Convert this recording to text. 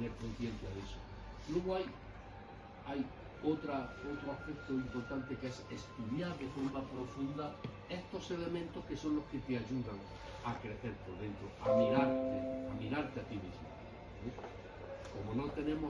tener conciencia de eso. Luego hay, hay otra, otro aspecto importante que es estudiar de forma profunda estos elementos que son los que te ayudan a crecer por dentro, a mirarte, a mirarte a ti mismo. ¿eh? Como no tenemos